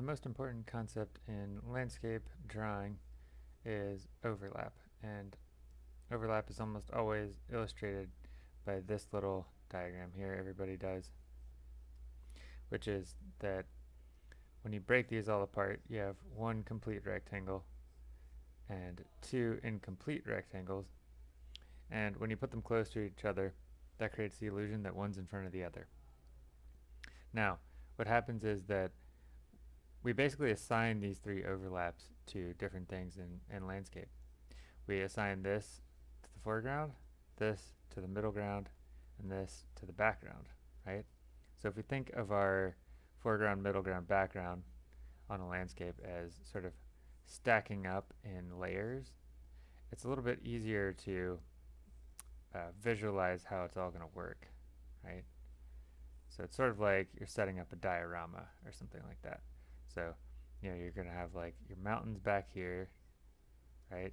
the most important concept in landscape drawing is overlap and overlap is almost always illustrated by this little diagram here everybody does which is that when you break these all apart you have one complete rectangle and two incomplete rectangles and when you put them close to each other that creates the illusion that one's in front of the other. Now what happens is that we basically assign these three overlaps to different things in, in landscape. We assign this to the foreground, this to the middle ground, and this to the background, right? So if we think of our foreground, middle ground, background on a landscape as sort of stacking up in layers, it's a little bit easier to uh, visualize how it's all going to work, right? So it's sort of like you're setting up a diorama or something like that. So, you know, you're going to have like your mountains back here, right?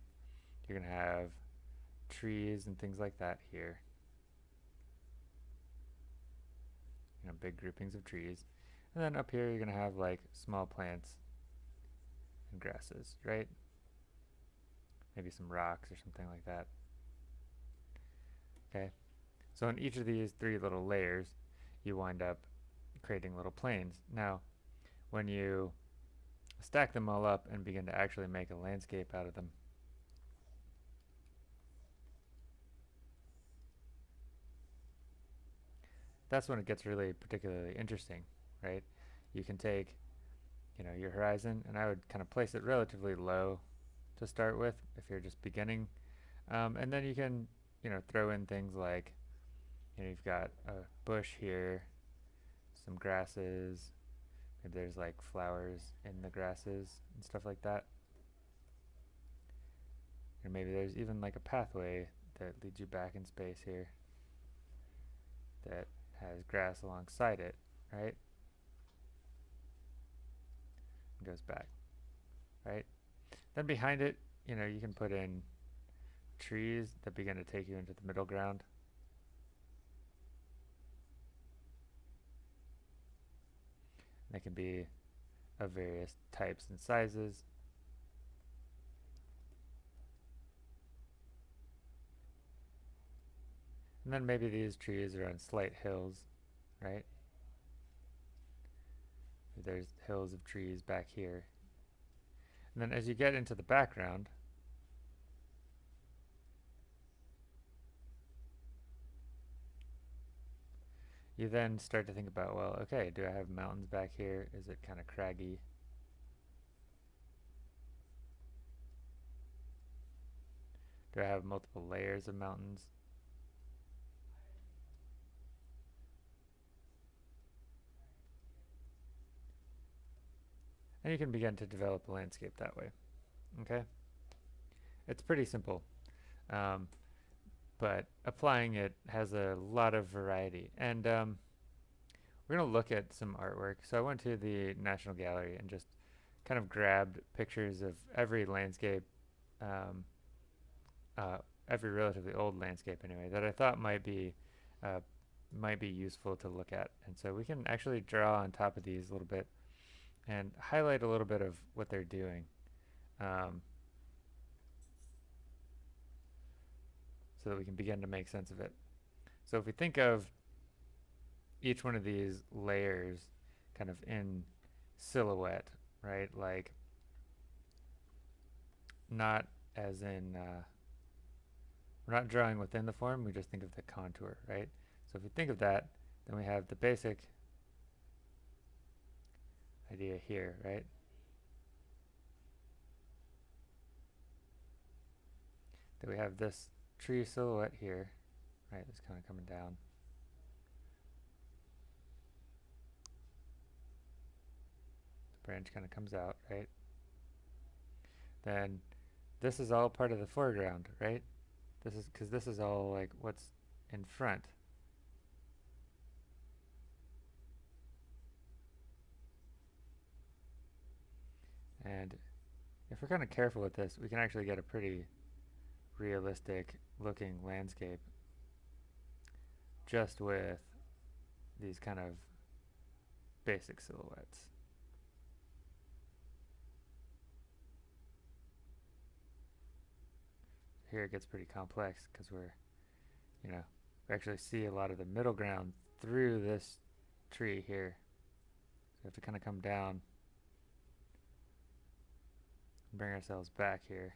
You're going to have trees and things like that here. You know, big groupings of trees. And then up here you're going to have like small plants and grasses, right? Maybe some rocks or something like that. Okay, so in each of these three little layers, you wind up creating little planes. Now, when you stack them all up and begin to actually make a landscape out of them, that's when it gets really particularly interesting, right? You can take, you know, your horizon, and I would kind of place it relatively low to start with if you're just beginning. Um, and then you can you know, throw in things like, you know, you've got a bush here, some grasses, maybe there's like flowers in the grasses and stuff like that. Or maybe there's even like a pathway that leads you back in space here that has grass alongside it, right? And goes back, right? Then behind it, you know, you can put in trees that begin to take you into the middle ground. They can be of various types and sizes. And then maybe these trees are on slight hills, right? There's hills of trees back here. And then as you get into the background, You then start to think about, well, okay, do I have mountains back here? Is it kind of craggy? Do I have multiple layers of mountains? And you can begin to develop a landscape that way. Okay? It's pretty simple. Um, but applying it has a lot of variety. And um, we're going to look at some artwork. So I went to the National Gallery and just kind of grabbed pictures of every landscape, um, uh, every relatively old landscape anyway, that I thought might be uh, might be useful to look at. And so we can actually draw on top of these a little bit and highlight a little bit of what they're doing. Um, so that we can begin to make sense of it. So if we think of each one of these layers kind of in silhouette, right? Like not as in, uh, we're not drawing within the form, we just think of the contour, right? So if we think of that, then we have the basic idea here, right? That we have this tree silhouette here, right, it's kind of coming down. The branch kind of comes out, right? Then this is all part of the foreground, right? This is because this is all like what's in front. And if we're kind of careful with this, we can actually get a pretty realistic looking landscape just with these kind of basic silhouettes. Here it gets pretty complex because we're, you know, we actually see a lot of the middle ground through this tree here. So we have to kind of come down and bring ourselves back here.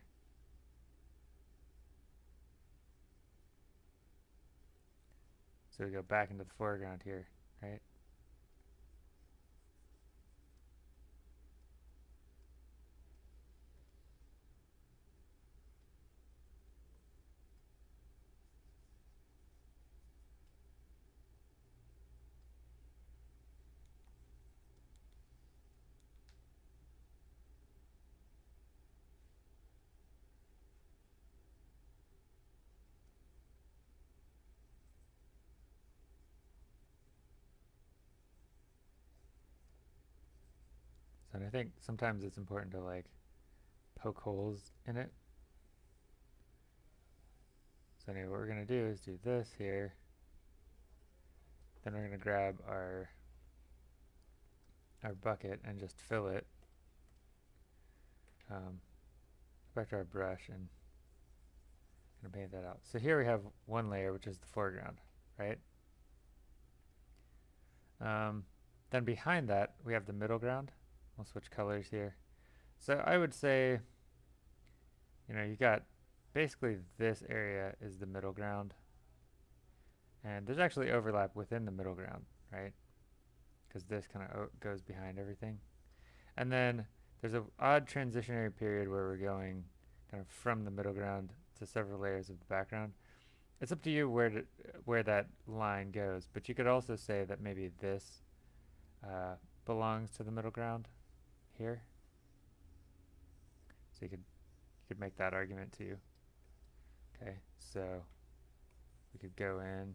So we go back into the foreground here, right? So and I think sometimes it's important to like poke holes in it. So anyway, what we're going to do is do this here. Then we're going to grab our our bucket and just fill it. Um, back to our brush and gonna paint that out. So here we have one layer, which is the foreground, right? Um, then behind that, we have the middle ground. We'll switch colors here. So I would say, you know, you got basically this area is the middle ground. And there's actually overlap within the middle ground, right? Because this kind of goes behind everything. And then there's an odd transitionary period where we're going kind of from the middle ground to several layers of the background. It's up to you where to, where that line goes, but you could also say that maybe this uh, belongs to the middle ground here. So you could you could make that argument too. Okay, so we could go in.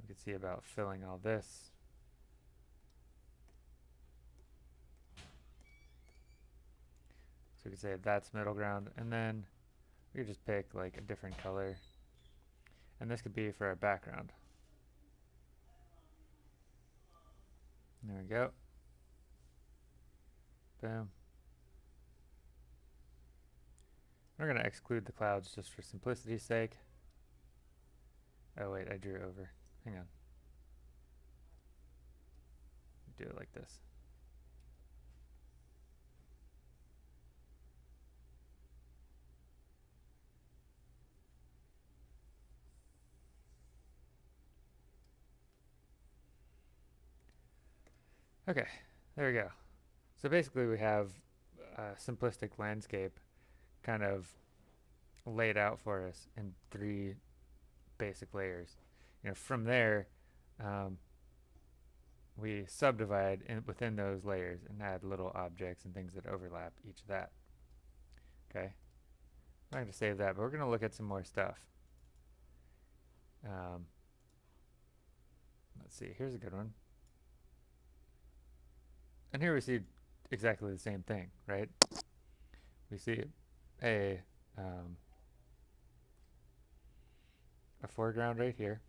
We could see about filling all this. So we could say that's middle ground, and then we could just pick like a different color. And this could be for our background. There we go. Boom. We're going to exclude the clouds just for simplicity's sake. Oh wait, I drew over. Hang on. Do it like this. Okay, there we go. So basically we have a simplistic landscape kind of laid out for us in three basic layers. You know, from there, um, we subdivide in, within those layers and add little objects and things that overlap each of that. Okay, I'm not going to save that, but we're going to look at some more stuff. Um, let's see, here's a good one. And here we see exactly the same thing, right? We see a um, a foreground right here.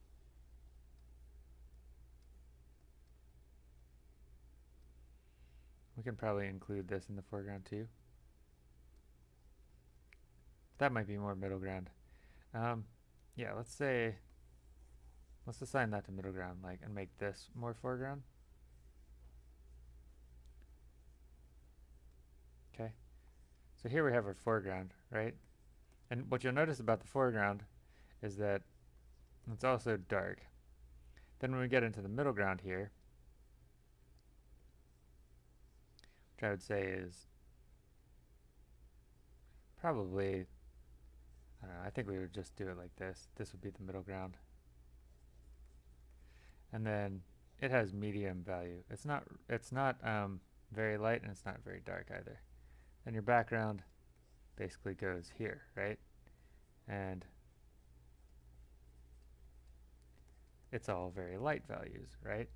We can probably include this in the foreground too. That might be more middle ground. Um, yeah, let's say, let's assign that to middle ground, like, and make this more foreground. Okay, so here we have our foreground, right? And what you'll notice about the foreground is that it's also dark. Then when we get into the middle ground here, which I would say is probably, I don't know, I think we would just do it like this. This would be the middle ground. And then it has medium value. It's not, it's not um, very light and it's not very dark either and your background basically goes here, right? And it's all very light values, right?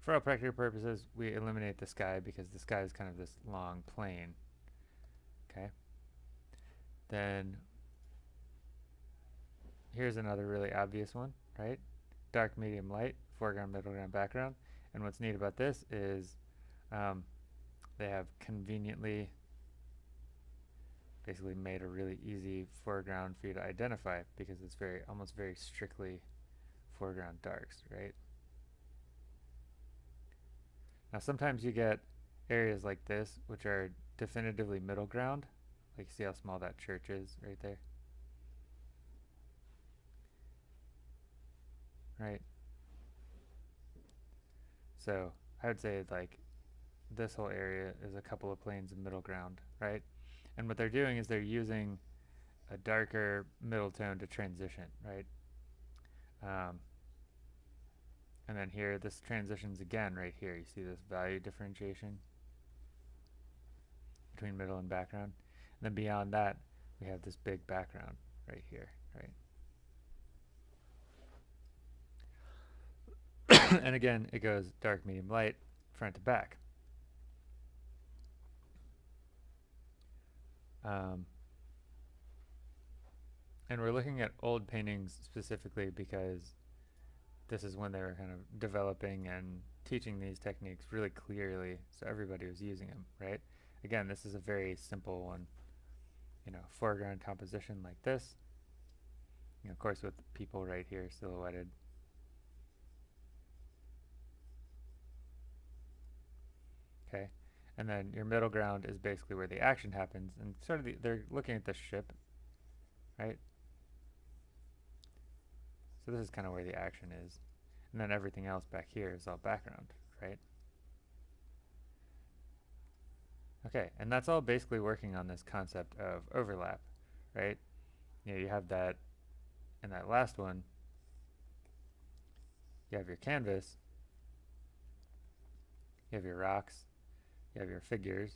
For all practical purposes, we eliminate the sky because the sky is kind of this long plane, okay? Then here's another really obvious one, right? Dark, medium, light, foreground, middle ground, background. And what's neat about this is um, they have conveniently basically made a really easy foreground for you to identify because it's very almost very strictly foreground darks, right? Now sometimes you get areas like this which are definitively middle ground. Like see how small that church is right there? Right? So I would say like this whole area is a couple of planes of middle ground, right? And what they're doing is they're using a darker middle tone to transition, right? Um, and then here, this transitions again right here. You see this value differentiation between middle and background. And then beyond that, we have this big background right here, right? and again, it goes dark, medium, light, front to back. Um, and we're looking at old paintings specifically because this is when they were kind of developing and teaching these techniques really clearly so everybody was using them, right? Again, this is a very simple one, you know, foreground composition like this. Know, of course with people right here silhouetted. Okay, and then your middle ground is basically where the action happens and sort of the, they're looking at the ship, right? So this is kind of where the action is. And then everything else back here is all background, right? Okay, and that's all basically working on this concept of overlap, right? You know, you have that and that last one, you have your canvas, you have your rocks, you have your figures,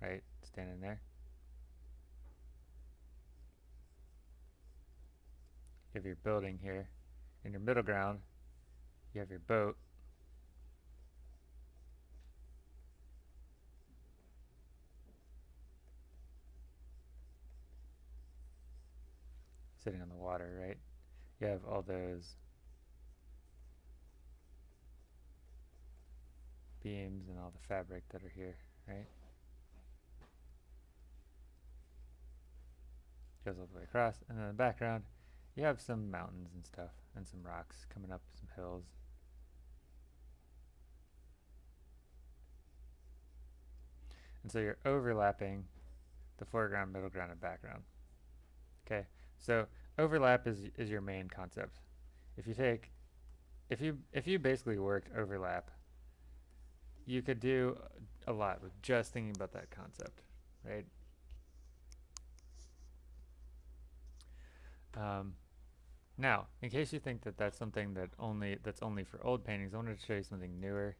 right, standing there. You have your building here. In your middle ground, you have your boat. Sitting on the water, right? You have all those beams and all the fabric that are here, right? Goes all the way across, and then in the background, you have some mountains and stuff, and some rocks coming up some hills. And so you're overlapping the foreground, middle ground, and background. Okay, so overlap is, is your main concept. If you take, if you, if you basically worked overlap, you could do a lot with just thinking about that concept, right? Um, now, in case you think that that's something that only that's only for old paintings, I wanted to show you something newer.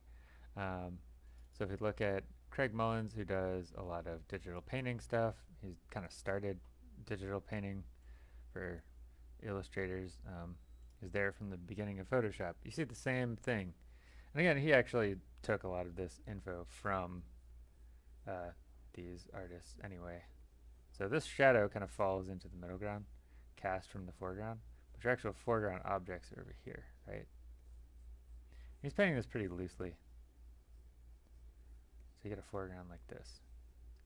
Um, so if you look at Craig Mullins, who does a lot of digital painting stuff, he's kind of started digital painting for illustrators. Um, is there from the beginning of Photoshop. You see the same thing. And again, he actually took a lot of this info from uh, these artists anyway. So this shadow kind of falls into the middle ground, cast from the foreground. But your actual foreground objects are over here, right? He's painting this pretty loosely. So you get a foreground like this.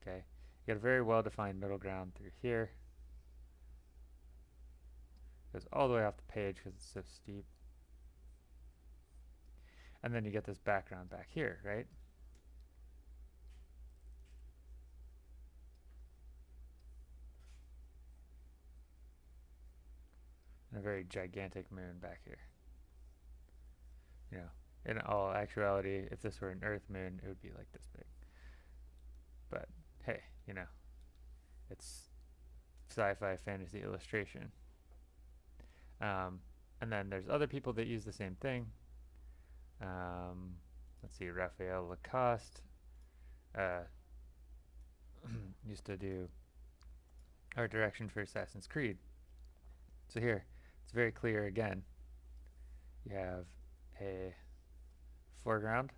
Okay, you get a very well-defined middle ground through here. Goes all the way off the page because it's so steep. And then you get this background back here, right? And a very gigantic moon back here. You know, in all actuality, if this were an Earth moon, it would be like this big. But hey, you know, it's sci-fi fantasy illustration. Um, and then there's other people that use the same thing. Um, let's see, Raphael Lacoste uh, used to do art direction for Assassin's Creed. So here, it's very clear again. You have a foreground.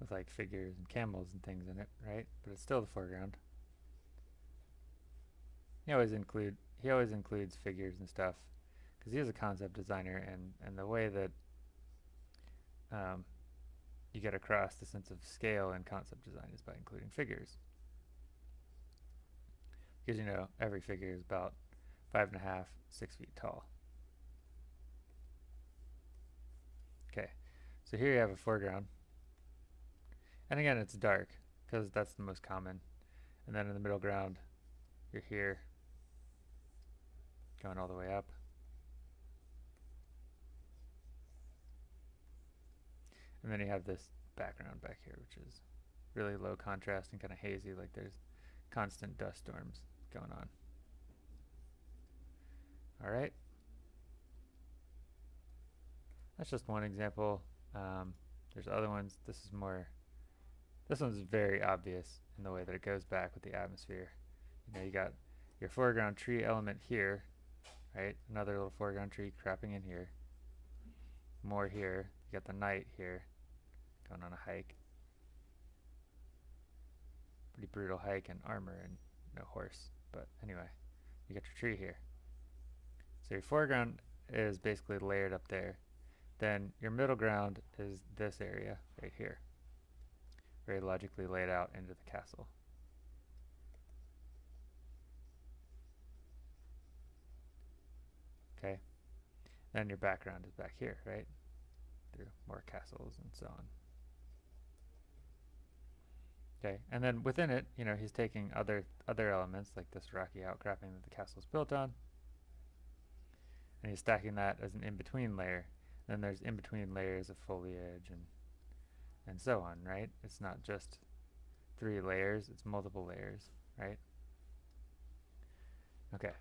With like figures and camels and things in it, right? But it's still the foreground. He always include he always includes figures and stuff because he is a concept designer and and the way that um, you get across the sense of scale in concept design is by including figures. Because you know, every figure is about five and a half, six feet tall. Okay, so here you have a foreground. And again, it's dark, because that's the most common. And then in the middle ground, you're here, going all the way up. And then you have this background back here, which is really low contrast and kind of hazy, like there's constant dust storms going on. All right. That's just one example. Um, there's other ones. This is more, this one's very obvious in the way that it goes back with the atmosphere. You know, you got your foreground tree element here, right? Another little foreground tree cropping in here. More here. You got the knight here going on a hike. Pretty brutal hike and armor and no horse. But anyway, you got your tree here. So your foreground is basically layered up there. Then your middle ground is this area right here. Very logically laid out into the castle. Okay. Then your background is back here, right? Through more castles and so on. Okay, and then within it, you know, he's taking other other elements like this rocky outcropping that the castle is built on, and he's stacking that as an in-between layer. Then there's in-between layers of foliage and and so on, right? It's not just three layers, it's multiple layers, right? Okay.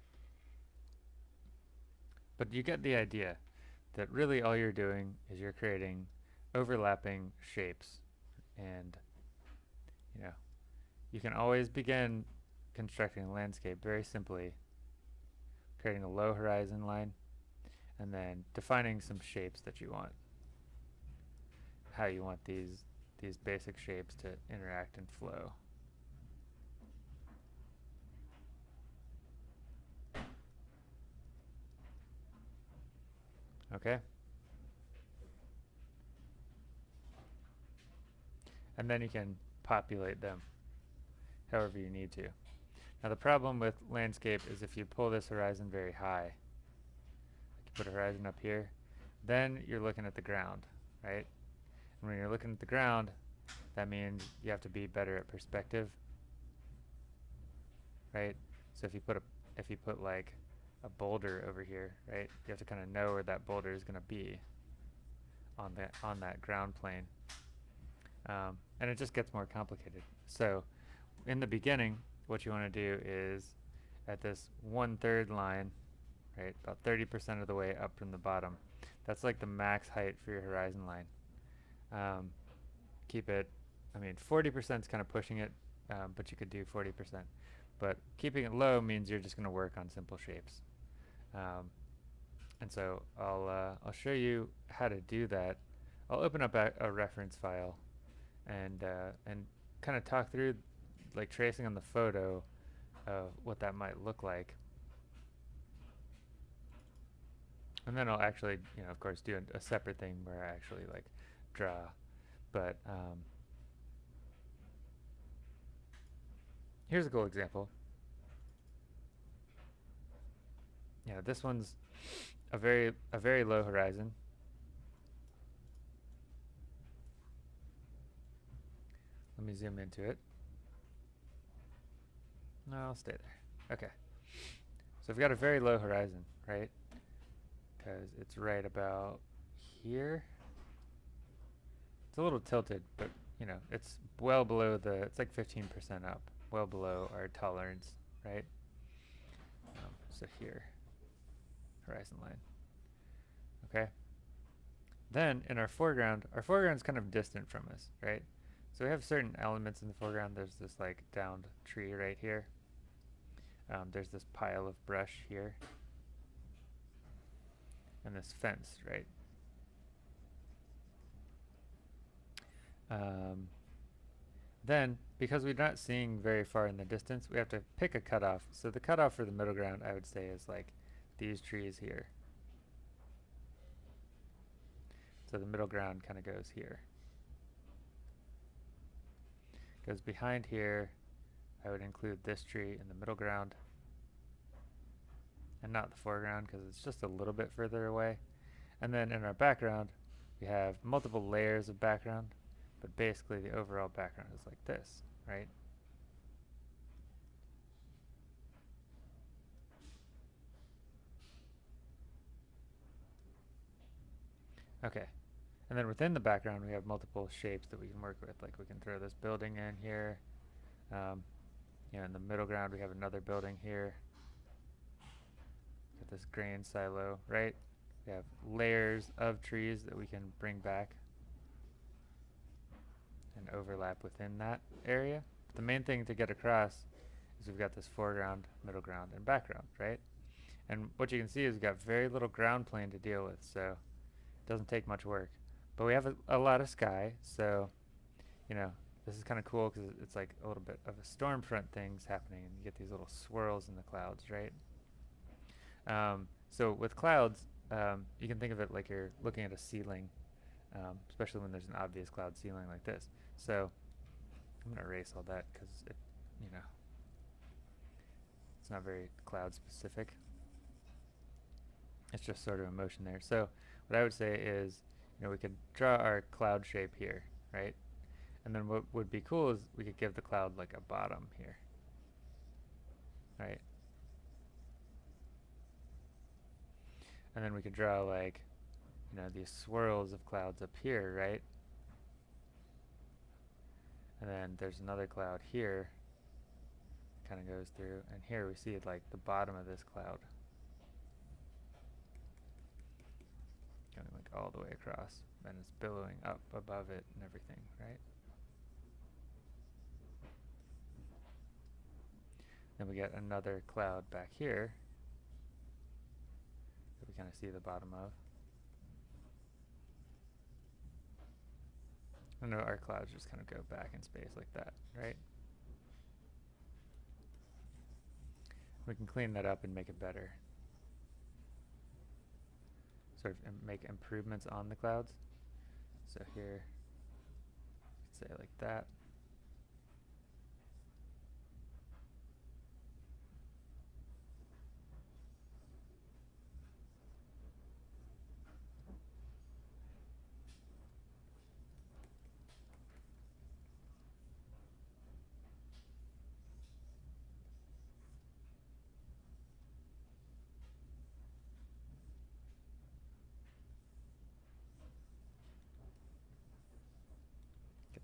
But you get the idea that really all you're doing is you're creating overlapping shapes and you know, you can always begin constructing a landscape very simply, creating a low horizon line, and then defining some shapes that you want. How you want these these basic shapes to interact and flow. Okay? And then you can populate them however you need to. Now the problem with landscape is if you pull this horizon very high, you put a horizon up here, then you're looking at the ground, right? And when you're looking at the ground, that means you have to be better at perspective, right? So if you put a, if you put like a boulder over here, right, you have to kind of know where that boulder is going to be on that on that ground plane. Um, and it just gets more complicated. So in the beginning, what you want to do is at this one-third line, right, about 30% of the way up from the bottom, that's like the max height for your horizon line. Um, keep it, I mean, 40% is kind of pushing it, um, but you could do 40%. But keeping it low means you're just going to work on simple shapes. Um, and so I'll, uh, I'll show you how to do that. I'll open up a, a reference file and uh, and kind of talk through like tracing on the photo of what that might look like. And then I'll actually, you know, of course, do a, a separate thing where I actually like draw. But um, here's a cool example. Yeah, this one's a very a very low horizon. Let me zoom into it. No, I'll stay there. Okay. So we've got a very low horizon, right? Because it's right about here. It's a little tilted, but you know, it's well below the, it's like 15% up, well below our tolerance, right? Um, so here, horizon line. Okay. Then in our foreground, our foreground is kind of distant from us, right? So we have certain elements in the foreground. There's this like downed tree right here. Um, there's this pile of brush here. And this fence, right? Um, then, because we're not seeing very far in the distance, we have to pick a cutoff. So the cutoff for the middle ground, I would say, is like these trees here. So the middle ground kind of goes here. Goes behind here, I would include this tree in the middle ground and not the foreground because it's just a little bit further away. And then in our background, we have multiple layers of background, but basically the overall background is like this, right? Okay, and then within the background we have multiple shapes that we can work with, like we can throw this building in here, um, you know, in the middle ground we have another building here, Got this grain silo, right? We have layers of trees that we can bring back and overlap within that area. But the main thing to get across is we've got this foreground, middle ground, and background, right? And what you can see is we've got very little ground plane to deal with, so doesn't take much work. But we have a, a lot of sky, so, you know, this is kind of cool because it's like a little bit of a storm front things happening, and you get these little swirls in the clouds, right? Um, so with clouds, um, you can think of it like you're looking at a ceiling, um, especially when there's an obvious cloud ceiling like this. So I'm going to erase all that because it, you know, it's not very cloud specific. It's just sort of a motion there. So what I would say is, you know, we could draw our cloud shape here, right? And then what would be cool is we could give the cloud like a bottom here, right? And then we could draw like, you know, these swirls of clouds up here, right? And then there's another cloud here, kind of goes through, and here we see like the bottom of this cloud. Going like all the way across, and it's billowing up above it and everything, right? Then we get another cloud back here we kind of see the bottom of. I know our clouds just kind of go back in space like that, right? We can clean that up and make it better. Sort of make improvements on the clouds. So here, say like that.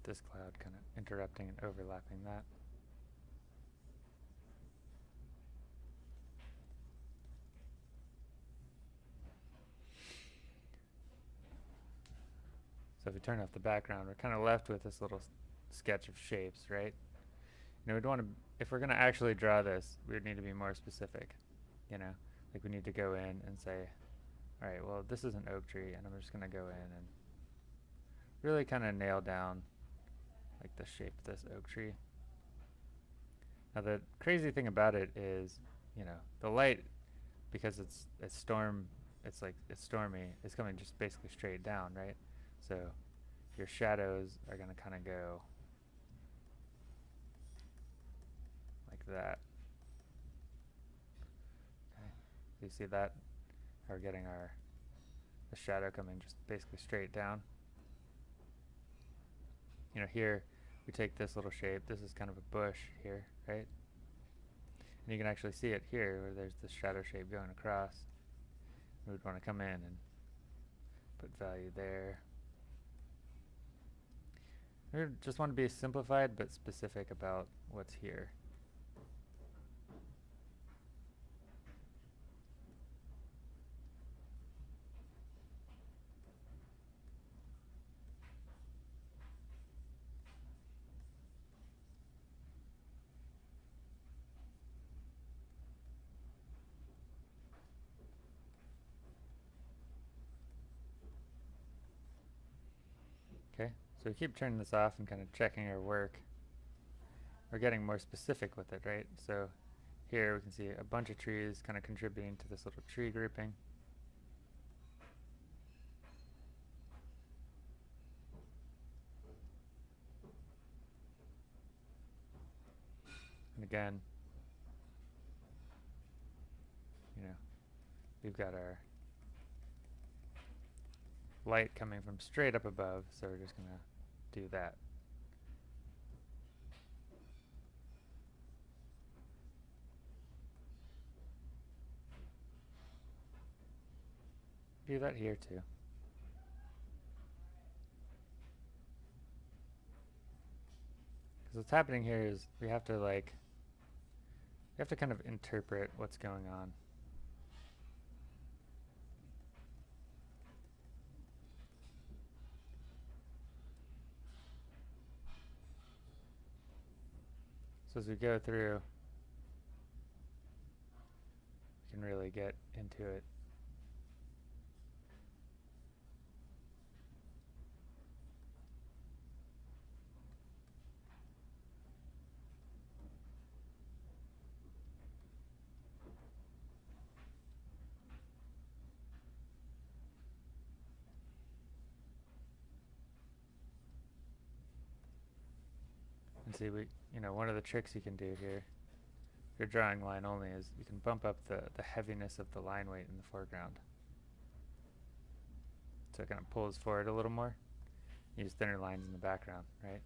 This cloud kind of interrupting and overlapping that. So if we turn off the background, we're kind of left with this little sketch of shapes, right? You know, we'd want to, if we're going to actually draw this, we would need to be more specific, you know? Like we need to go in and say, all right, well, this is an oak tree, and I'm just going to go in and really kind of nail down like the shape of this oak tree. Now the crazy thing about it is, you know, the light, because it's it's storm, it's like it's stormy, it's coming just basically straight down, right? So your shadows are going to kind of go like that. Okay, so you see that? We're getting our the shadow coming just basically straight down. You know, here we take this little shape, this is kind of a bush here, right? And you can actually see it here where there's this shadow shape going across. We would want to come in and put value there. We just want to be simplified but specific about what's here. So we keep turning this off and kind of checking our work. We're getting more specific with it, right? So here we can see a bunch of trees kind of contributing to this little tree grouping. And again, you know, we've got our light coming from straight up above, so we're just going to do that. Do that here too. Because what's happening here is we have to like, we have to kind of interpret what's going on. So as we go through, we can really get into it. And see, we, you know, one of the tricks you can do here, if you're drawing line only, is you can bump up the, the heaviness of the line weight in the foreground. So it kind of pulls forward a little more. Use thinner lines in the background, right?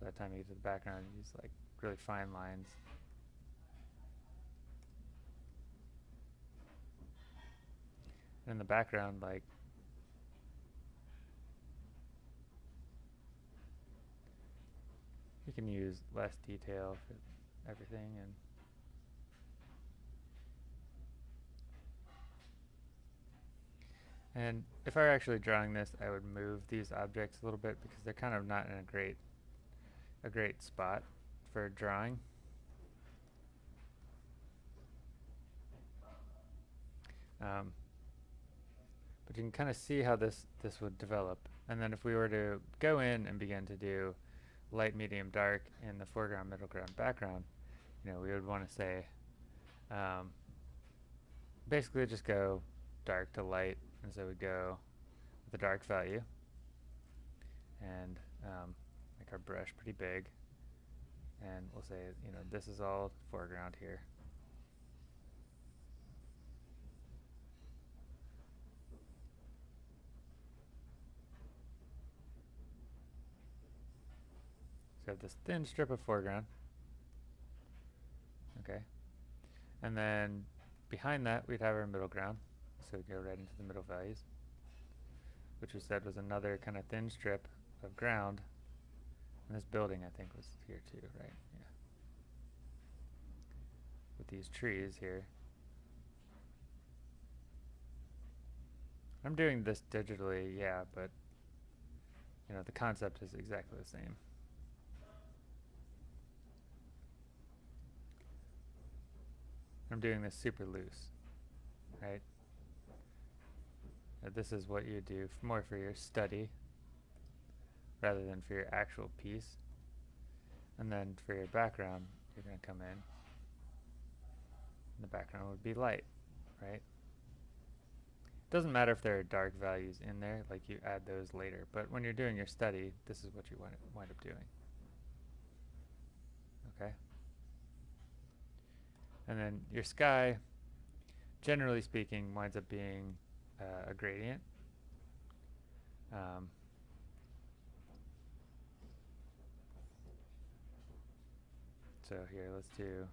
So the time you get to the background, you use like really fine lines. And in the background, like You can use less detail for everything and And if I were actually drawing this, I would move these objects a little bit because they're kind of not in a great a great spot for drawing. Um, but you can kind of see how this this would develop. And then if we were to go in and begin to do light, medium, dark in the foreground, middle ground, background, you know, we would want to say, um, basically just go dark to light, and so we go with the dark value, and um, make our brush pretty big, and we'll say, you know, this is all foreground here. We have this thin strip of foreground. Okay. And then behind that, we'd have our middle ground. So we go right into the middle values, which we said was another kind of thin strip of ground. And this building, I think, was here too, right? Yeah. With these trees here. I'm doing this digitally, yeah, but you know, the concept is exactly the same. I'm doing this super loose, right? Now this is what you do more for your study rather than for your actual piece. And then for your background, you're going to come in. The background would be light, right? It doesn't matter if there are dark values in there, like you add those later. But when you're doing your study, this is what you wind, wind up doing. Okay? And then your sky, generally speaking, winds up being uh, a gradient. Um, so here, let's do,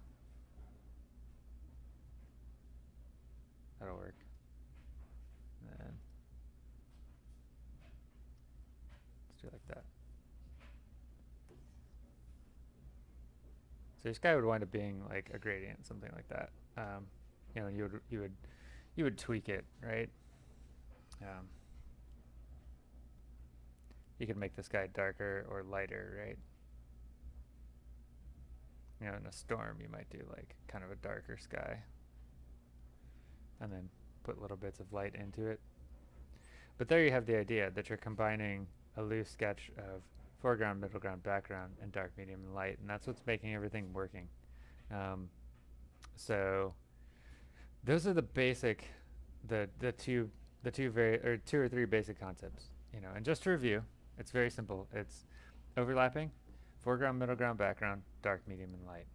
that'll work. And then let's do like that. So your sky would wind up being like a gradient, something like that. Um, you know, you would you would you would tweak it, right? Um, you could make the sky darker or lighter, right? You know, in a storm, you might do like kind of a darker sky, and then put little bits of light into it. But there you have the idea that you're combining a loose sketch of foreground, middle ground, background, and dark, medium, and light, and that's what's making everything working. Um, so those are the basic, the the two the two very or two or three basic concepts, you know. And just to review, it's very simple. It's overlapping, foreground, middle ground, background, dark, medium, and light.